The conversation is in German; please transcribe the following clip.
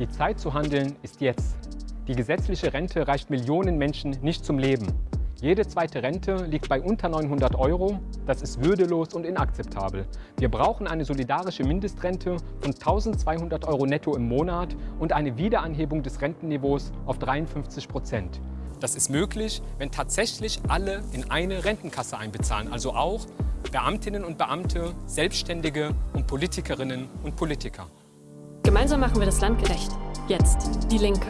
Die Zeit zu handeln ist jetzt. Die gesetzliche Rente reicht Millionen Menschen nicht zum Leben. Jede zweite Rente liegt bei unter 900 Euro. Das ist würdelos und inakzeptabel. Wir brauchen eine solidarische Mindestrente von 1200 Euro netto im Monat und eine Wiederanhebung des Rentenniveaus auf 53 Prozent. Das ist möglich, wenn tatsächlich alle in eine Rentenkasse einbezahlen, also auch Beamtinnen und Beamte, Selbstständige und Politikerinnen und Politiker. Gemeinsam machen wir das Land gerecht. Jetzt die Linke.